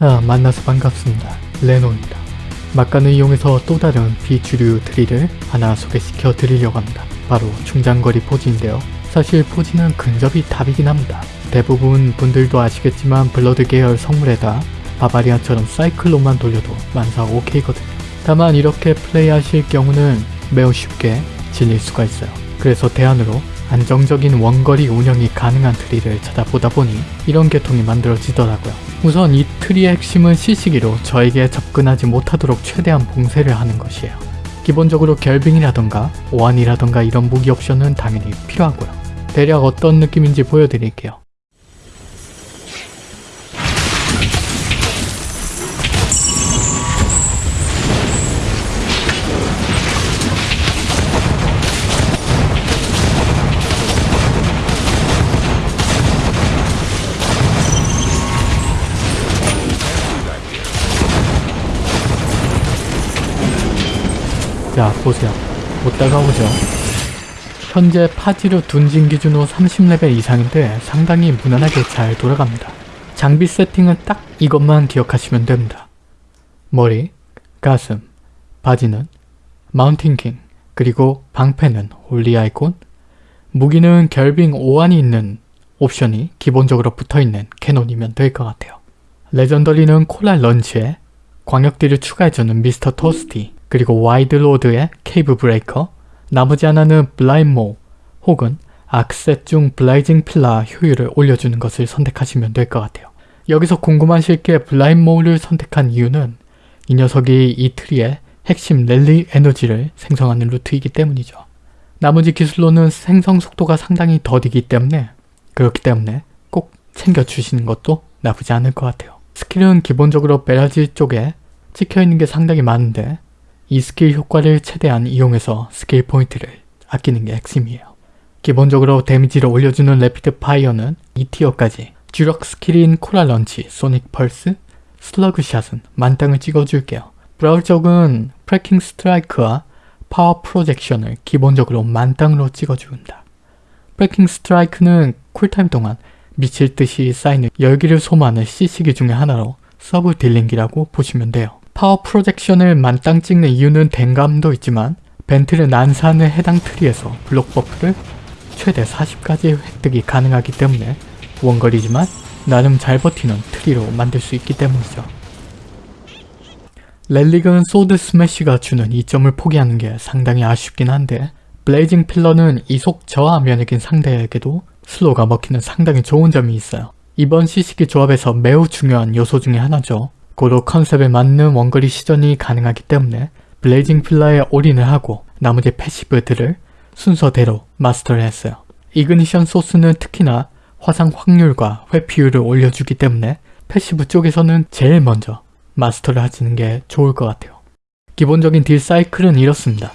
아, 만나서 반갑습니다. 레노입니다. 막간을 이용해서 또 다른 비주류 트리를 하나 소개시켜 드리려고 합니다. 바로 중장거리 포지인데요. 사실 포지는 근접이 답이긴 합니다. 대부분 분들도 아시겠지만 Blood 계열 성물에다 Barbarian처럼 사이클로만 돌려도 만사 오케이거든요. 다만 이렇게 플레이하실 경우는 매우 쉽게 질릴 수가 있어요. 그래서 대안으로 안정적인 원거리 운영이 가능한 트리를 찾아보다 보니 이런 계통이 만들어지더라고요. 우선 이 트리의 핵심은 CC기로 저에게 접근하지 못하도록 최대한 봉쇄를 하는 것이에요. 기본적으로 결빙이라던가 오한이라던가 이런 무기 옵션은 당연히 필요하고요. 대략 어떤 느낌인지 보여드릴게요. 자 보세요. 못 다가 오죠 현재 포지로 둔진 기준으로 30레벨 이상인데 상당히 무난하게 잘 돌아갑니다. 장비 세팅은 딱 이것만 기억하시면 됩니다. 머리, 가슴, 바지는 Mountain King 그리고 방패는 Holy Icon. 무기는 결빙 오한이 있는 옵션이 기본적으로 붙어있는 Cannon이면 될 것 같아요. Legendary는 Coal Launch에 광역딜을 추가해주는 Mr. Toasty 그리고 와이드로드의 Cave Breaker, 나머지 하나는 블라인모 혹은 악셋 중 Blazing Pillar 효율을 올려주는 것을 선택하시면 될 것 같아요. 여기서 궁금하실 게 블라인모를 선택한 이유는 이 녀석이 이 트리의 핵심 Relic 에너지를 생성하는 루트이기 때문이죠. 나머지 기술로는 생성 속도가 상당히 더디기 때문에 그렇기 때문에 꼭 챙겨주시는 것도 나쁘지 않을 것 같아요. 스킬은 기본적으로 Barrage 쪽에 찍혀있는 게 상당히 많은데 이 스킬 효과를 최대한 이용해서 스킬 포인트를 아끼는 게 핵심이에요. 기본적으로 데미지를 올려주는 Rapid Fire는 2티어까지 주력 스킬인 Coal Launch, Sonic Pulse, Slug Shot은 만땅을 찍어줄게요. Brawl 쪽은 Fracking Strike와 Power Projection을 기본적으로 만땅으로 찍어줍니다. Fracking Strike는 쿨타임 동안 미칠 듯이 쌓이는 열기를 소모하는 CC기 중의 하나로 서브 딜링기라고 보시면 돼요. Power Projection을 만땅 찍는 이유는 뎀감도 있지만 Vent를 난사하는 해당 트리에서 블록 buff를 최대 40까지 획득이 가능하기 때문에 원거리지만 나름 잘 버티는 트리로 만들 수 있기 때문이죠. Relic은 Sword Smash가 주는 이점을 포기하는 게 상당히 아쉽긴 한데 Blazing Pillar는 이속 저하 면역인 상대에게도 slow가 먹히는 상당히 좋은 점이 있어요. 이번 CC기 조합에서 매우 중요한 요소 중의 하나죠. 고로 컨셉에 맞는 원거리 시전이 가능하기 때문에 Blazing Pillar에 올인을 하고 나머지 passive들을 순서대로 마스터를 했어요. Ignition Source는 특히나 화상 확률과 회피율을 올려주기 때문에 passive 쪽에서는 제일 먼저 마스터를 하시는 게 좋을 것 같아요. 기본적인 딜 사이클은 이렇습니다.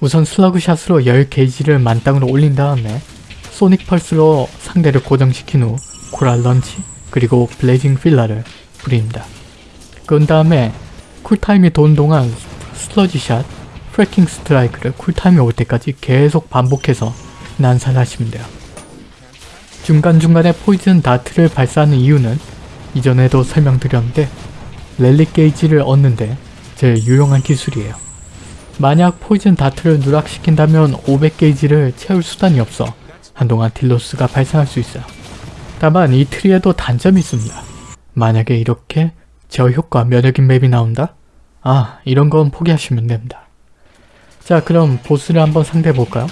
우선 Slug Shot으로 열게이지를 만땅으로 올린 다음에 Sonic Pulse로 상대를 고정시킨 후 Coal Launch 그리고 Blazing Pillar를 부립니다. 그 다음에 쿨타임이 도는 동안 Slug Shot, Fracking Strike를 쿨타임이 올 때까지 계속 반복해서 난사하시면 돼요. 중간중간에 Poison Dart를 발사하는 이유는 이전에도 설명드렸는데 Relic 게이지를 얻는데 제일 유용한 기술이에요. 만약 Poison Dart를 누락시킨다면 500게이지를 채울 수단이 없어 한동안 딜loss가 발생할 수 있어요. 다만 이 트리에도 단점이 있습니다. 만약에 이렇게 제어 효과 면역인 맵이 나온다? 아 이런 건 포기하시면 됩니다. 자 그럼 보스를 한번 상대해 볼까요?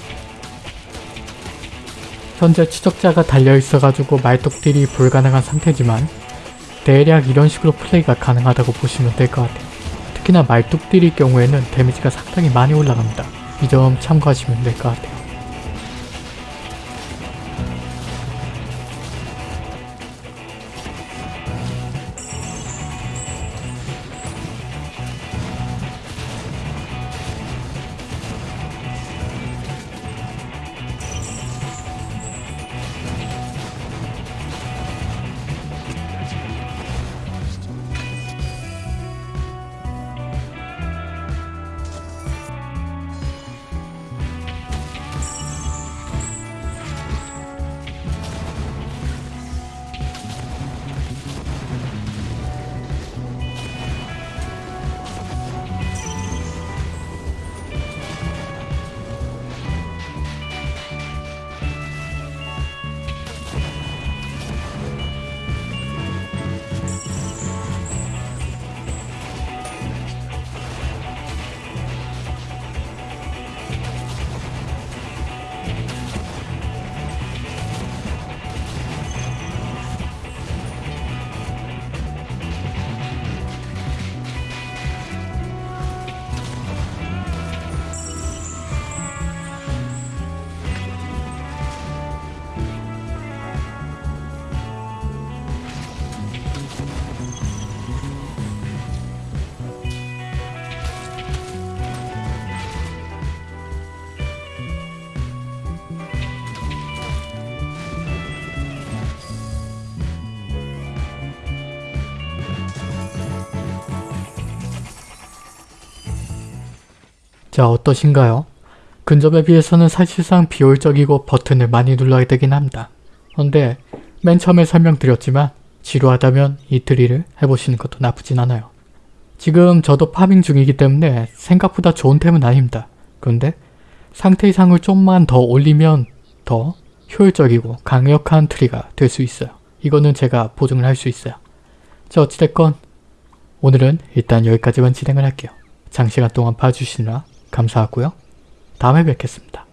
현재 추적자가 달려있어가지고 말뚝딜이 불가능한 상태지만 대략 이런 식으로 플레이가 가능하다고 보시면 될 것 같아요. 특히나 말뚝딜일 경우에는 데미지가 상당히 많이 올라갑니다. 이 점 참고하시면 될 것 같아요. 자 어떠신가요? 근접에 비해서는 사실상 비효율적이고 버튼을 많이 눌러야 되긴 합니다. 그런데 맨 처음에 설명드렸지만 지루하다면 이 트리를 해보시는 것도 나쁘진 않아요. 지금 저도 파밍 중이기 때문에 생각보다 좋은 템은 아닙니다. 그런데 상태 이상을 좀만 더 올리면 더 효율적이고 강력한 트리가 될 수 있어요. 이거는 제가 보증을 할 수 있어요. 자 어찌됐건 오늘은 일단 여기까지만 진행을 할게요. 장시간 동안 봐주시느라 감사하고요. 다음에 뵙겠습니다.